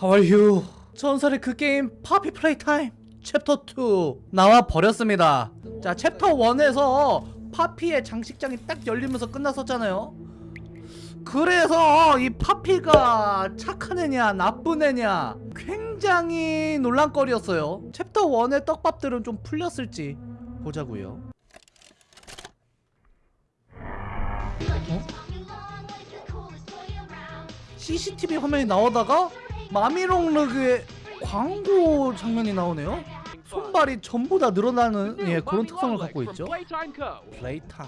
How are you? 전설의 그 게임 Poppy Playtime chapter 2 나와 버렸습니다. 자 챕터 1에서 파피의 장식장이 딱 열리면서 끝났었잖아요. 그래서 이 파피가 착한 애냐 나쁜 애냐 굉장히 논란거리였어요. 챕터 1의 떡밥들은 좀 풀렸을지 보자고요. CCTV 화면이 나오다가 마미롱르그의 광고 장면이 나오네요 손발이 전부 다 늘어나는 예, 그런 특성을 갖고 있죠 플레이타임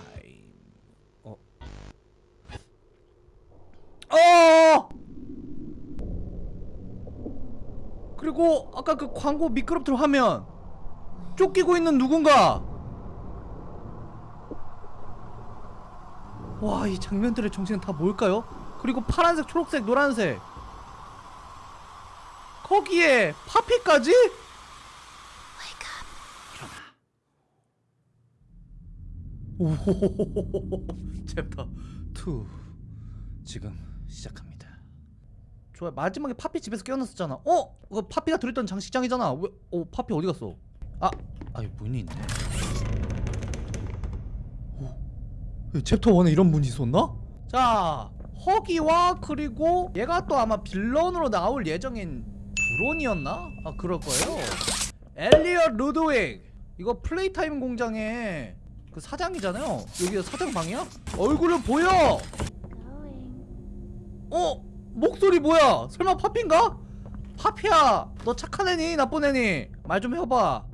어. 어! 그리고 아까 그 광고 미끄럼틀 화면 쫓기고 있는 누군가 와 이 장면들의 정체는 다 뭘까요? 그리고 파란색, 초록색, 노란색 거기에 파피까지? 일어나 오 챕터 2 지금 시작합니다 좋아 마지막에 파피 집에서 깨어났었잖아 어? 그 파피가 들었던 장식장이잖아 왜? 어 파피 어디 갔어? 아! 아 여기 문이 있네 오 챕터 1에 이런 문이 있었나? 자 허기와 그리고 얘가 또 아마 빌런으로 나올 예정인 브론이었나? 아 그럴 거예요. 엘리엇 루드윅 이거 Playtime 공장의 그 사장이잖아요. 여기가 사장 방이야? 얼굴을 보여. 어 목소리 뭐야? 설마 파피인가? 파피야, 너 착한 애니 나쁜 애니? 말 좀 해봐.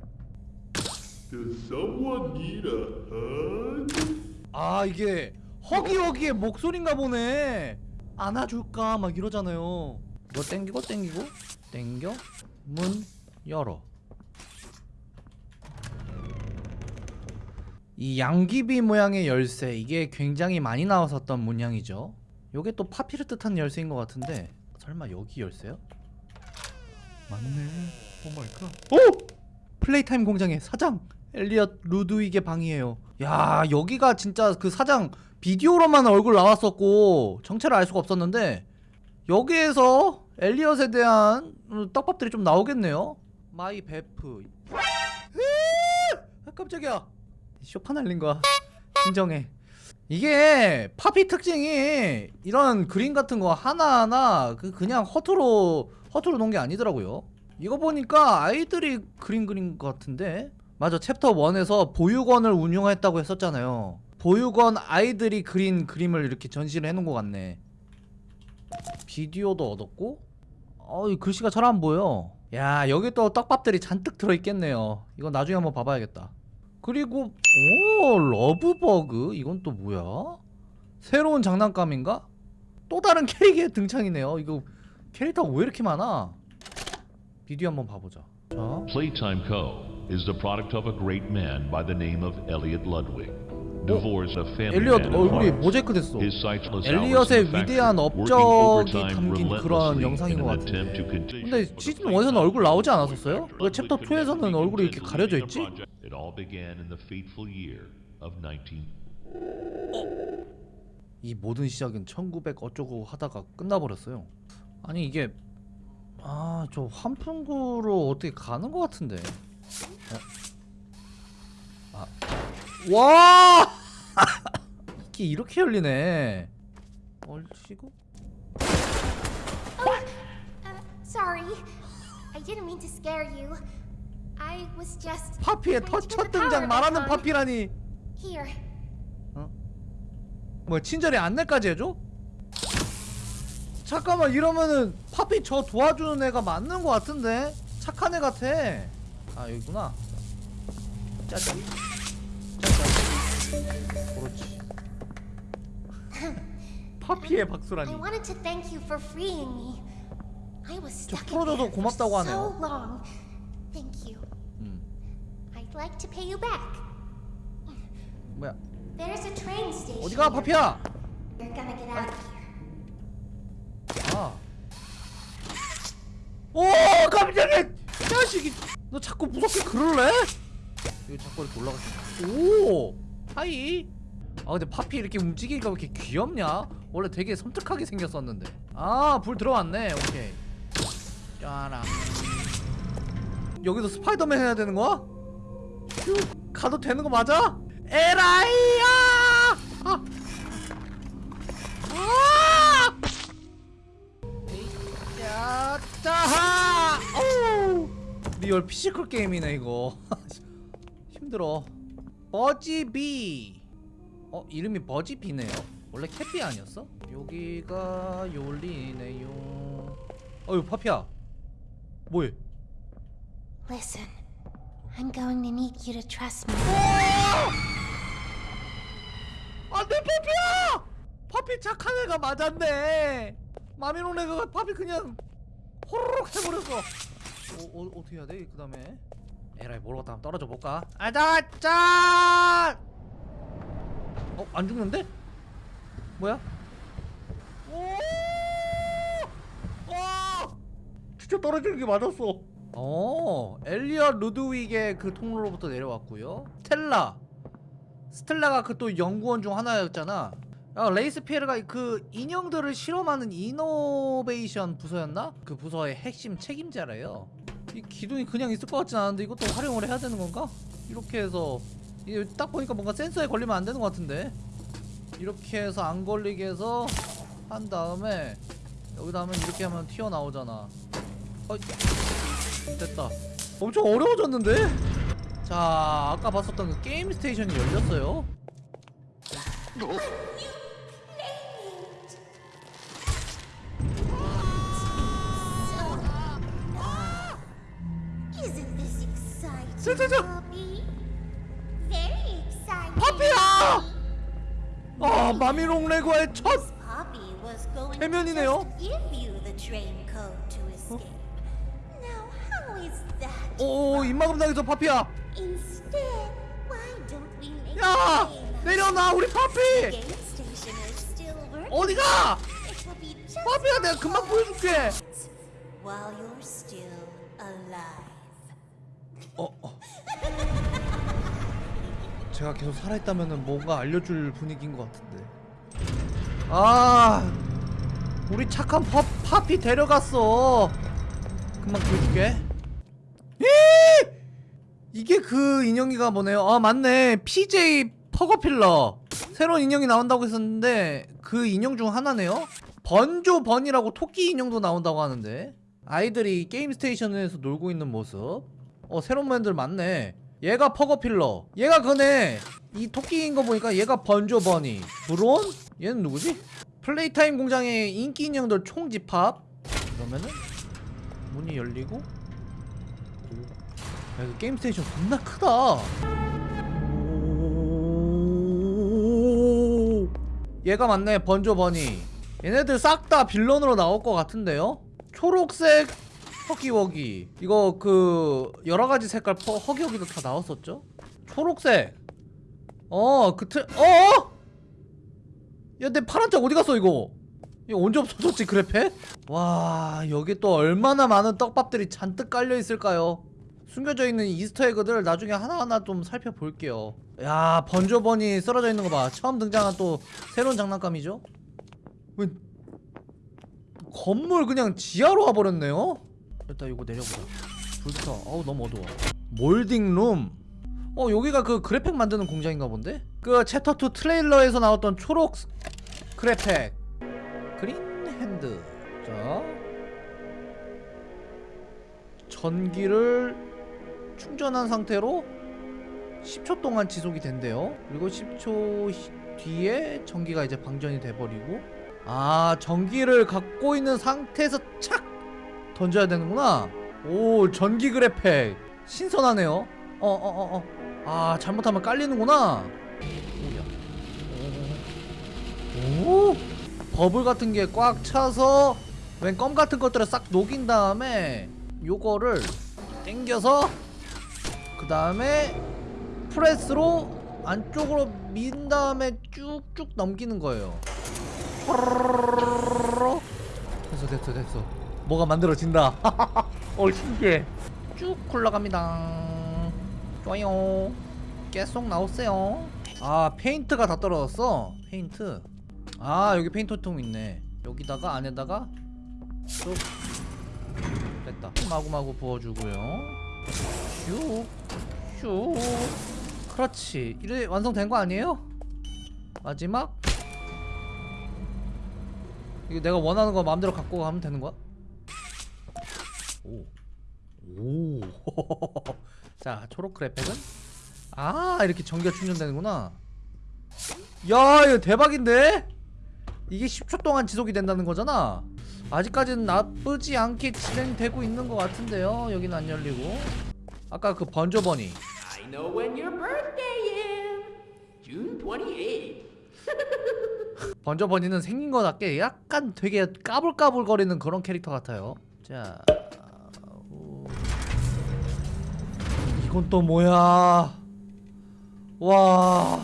아 이게 허기허기의 목소리인가 보네. 안아줄까 막 이러잖아요. 이거 땡기고 땡기고? 땡겨? 문 열어. 이 양귀비 모양의 열쇠 이게 굉장히 많이 나왔었던 문양이죠. 요게 또 파피를 뜻하는 열쇠인 것 같은데 설마 여기 열쇠요? 맞네. Oh my God 오! Playtime 공장의 사장 엘리엇 루드윅의 방이에요. 야 여기가 진짜 그 사장 비디오로만 얼굴 나왔었고 정체를 알 수가 없었는데 여기에서 엘리엇에 대한 음, 떡밥들이 좀 나오겠네요. my 베프. 아, 깜짝이야. 쇼파 날린 거야. 진정해. 이게 파피 특징이 이런 그림 같은 거 하나하나 그 그냥 허투루 허투루 놓은 게 아니더라고요. 이거 보니까 아이들이 그림 그린 것 같은데? 맞아. 챕터 1에서 보육원을 운영했다고 했었잖아요. 보육원 아이들이 그린 그림을 이렇게 전시를 해놓은 것 같네 비디오도 얻었고? 어, 이 글씨가 잘 안 보여. 야 여기 또 떡밥들이 잔뜩 들어있겠네요. 이거 나중에 한번 봐봐야겠다. 그리고 오 러브버그? 이건 또 뭐야? 새로운 장난감인가? 또 다른 캐릭의 등장이네요. 이거 캐릭터가 왜 이렇게 많아? 비디오 한번 봐보자. 자. Playtime Co. is the product of a great man by the name of Elliot Ludwig. 엘리엇 얼굴이. 모자이크 됐어 엘리엇의 위대한 업적이 담긴 그런 영상인 것 같은데 근데 시즌 Playtime 1에서는 얼굴 나오지. 않았었어요? 왜 챕터 2에서는 얼굴이 이렇게 가려져 있지? 19이 모든 시작은 1900 어쩌고 하다가 끝나버렸어요 아니 이게 아 저 환풍구로 어떻게 가는 것 같은데 어? 아. 와 이게 이렇게 열리네 얼치고 Uh, sorry. I didn't mean to scare you. I was just 파피의 첫 등장 말하는. 파피라니 Here. 뭐야 친절히 안내까지 해줘? 잠깐만 이러면은 파피 저 도와주는 애가 맞는 것 같은데 착한 애 같아 아 여기구나 짜잔 그렇지 파피의 박수라니 wanted to thank you for freeing me. I was 저 stuck in 풀어줘서 there for 고맙다고 하네요. so long. Thank you. 음 I'd like to pay you back. 뭐야 There's a train station. 어디가 파피야 You're gonna get out of here. 아. 오 깜짝이야 자식이 너 자꾸 무섭게 그럴래? 여기 자꾸 이렇게 올라가시 오 하이 아 근데 파피 이렇게 움직이니까 왜 이렇게 귀엽냐? 원래 되게 섬뜩하게 생겼었는데 아 불 들어왔네 오케이 짜라 여기서 스파이더맨 해야 되는 거야? 휴, 가도 되는 거 맞아? 에라이야! 아! 아! 야, 짜하! 어우! real physical 게임이네 이거. 힘들어. 버지비. 어 이름이 버지비네요. 원래 캣비 아니었어? 여기가 요리네요. 어유 파피야. 뭐해? Listen, I'm going to need you to trust me. 안돼 파피야! 파피 착한 애가 맞았네. 마미롱 애가 파피 그냥 호로록 해버렸어. 어, 어 어떻게 해야 돼? 그 다음에 에라이 모르겠다 한번 떨어져 볼까? 아자 짠! 어 안 죽는데? 뭐야? 오! 와! 진짜 떨어지는 게 맞았어. 어, 엘리엇 루드윅의 그 통로로부터 내려왔고요. 스텔라. 스텔라가 그 또 연구원 중 하나였잖아. 아, 레이스 피에르가 그 인형들을 실험하는 innovation 부서였나? 그 부서의 핵심 책임자래요. 이 기둥이 그냥 있을 것 같진 않은데 이것도 활용을 해야 되는 건가? 이렇게 해서. 이게 딱 보니까 뭔가 센서에 걸리면 안 되는 것 같은데. 이렇게 해서 안 걸리게 해서 한 다음에 여기다 하면 이렇게 하면 튀어나오잖아. 어, 됐다. 엄청 어려워졌는데? 자 아까 봤었던 그 게임 스테이션이 열렸어요 저, 저, 저. Poppy? Very exciting. 파피야! 아 마미롱 레고의 첫 해면이네요. 오 입마금 당해서 파피야 야? 내려놔 우리 파피. 어디가 파피야 내가 금방 보여줄게. 어, 어. 제가 계속 살아있다면 뭔가 알려줄 분위기인 것 같은데. 아! 우리 착한 파, 파피 데려갔어. 금방 보여줄게. 이! 이게 그 인형이가 뭐네요? 아 맞네. PJ 퍼거필러. 새로운 인형이 나온다고 했었는데 그 인형 중 하나네요. 번조 번이라고 토끼 인형도 나온다고 하는데. 아이들이 게임 스테이션에서 놀고 있는 모습. 어 새로운 멤들 많네 얘가 퍼거필러 얘가 그네 이 토끼인 거 보니까 얘가 번조 버니 브론? 얘는 누구지? 플레이타임 공장의 인기 인형들 총집합 그러면은 문이 열리고 오. 야 게임 스테이션 겁나 크다 오. 얘가 맞네 번조 버니 얘네들 싹 다 villain으로 나올 것 같은데요? 초록색 허기워기 이거 그 여러가지 색깔 퍼, 허기워기도 다 나왔었죠? 초록색 어 그 틀.. 어어? 야 내 파란 쪽 어디 갔어 이거 이거 언제 없어졌지 그랩팩? 와 여기 또 얼마나 많은 떡밥들이 잔뜩 깔려 있을까요? 숨겨져 있는 Easter egg들 나중에 하나하나 좀 살펴볼게요 야 번조 버니 쓰러져 있는 거봐 처음 등장한 또 새로운 장난감이죠? 왜 건물 그냥 지하로 와버렸네요? 일단 이거 내려보자. 불부터 어우 너무 어두워. molding room. 어 여기가 그 그랩팩 만드는 공장인가 본데? 그 챕터2 트레일러에서 나왔던 초록 스- 그랩팩. green hand. 자. 전기를 충전한 상태로 10초 동안 지속이 된대요. 그리고 10초 히- 뒤에 전기가 이제 방전이 돼버리고. 아 전기를 갖고 있는 상태에서 착 던져야 되는구나. 오 전기 그래픽 신선하네요. 어어 어 어. 아 잘못하면 깔리는구나. 오야 오, 오? 버블 같은 게 꽉 차서 웬 껌 같은 것들을 싹 녹인 다음에 요거를 당겨서 그 다음에 프레스로 안쪽으로 민 다음에 쭉쭉 넘기는 거예요. 됐어 됐어 됐어 뭐가 만들어진다. 어 신기해. 쭉 굴러갑니다. 좋아요. 계속 나오세요. 아 페인트가 다 떨어졌어? 페인트? 아 여기 페인트 통 있네. 여기다가 안에다가 쭉 마구마구 부어주고요. 슉슉 그렇지. 이래 완성된 거 아니에요? 마지막? 이거 내가 원하는 거 마음대로 갖고 가면 되는 거야? 오. 오. 자, 초록 크래팩은 아, 이렇게 전기가 충전되는구나. 야, 이거 대박인데? 이게 10초 동안 지속이 된다는 거잖아. 아직까지는 나쁘지 않게 진행되고 있는 것 같은데요. 여기는 안 열리고. 아까 그 번저버니. I know when your birthday is. June 28th. 번저버니는 생긴 거답게 약간 되게 까불까불거리는 그런 캐릭터 같아요. 자, 이건 또 뭐야? 와,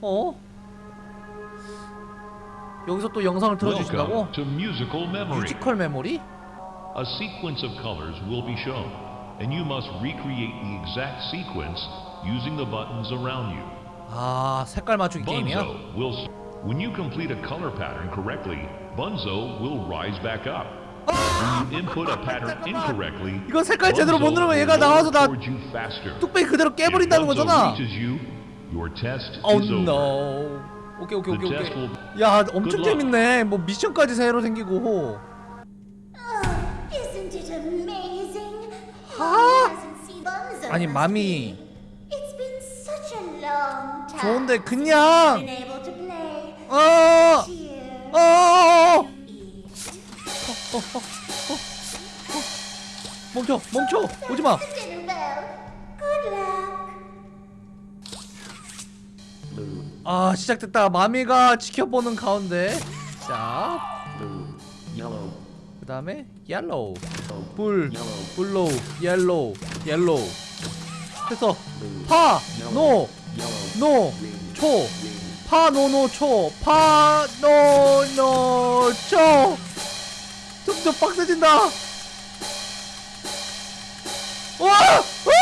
어? 여기서 또 영상을 틀어주신다고? 뮤지컬 메모리? A sequence of colors will be shown, and you must recreate the exact sequence using the buttons around you. 아, 색깔 맞추기 게임이야? Will. When you complete a color pattern correctly, Bunzo will rise back up. When you input a pattern incorrectly, 이거 색깔 제대로 못 누르면 얘가 나와서 나. 뚝배기 그대로 깨버린다는 거잖아. reaches you, your test Oh is over. no. 오케이 오케이 오케이 The test 오케이. will- 야, 엄청. 재밌네. 뭐 미션까지 새로 생기고. Oh, Bunzo 아니, 맘이- be? It's been such a long time 좋은데 그냥 we've been able to play. 어. 어. Eat. 멈춰. 멈춰. 오지 마. 아, 시작됐다. 마미가 지켜보는 가운데. 자. 그 다음에 yellow. 불. blue. yellow. yellow. 해서 파. 노. 노. 초. 파, 노, 노, 초. 파, 노, 노, 초. 점점 빡세진다. 와! 와!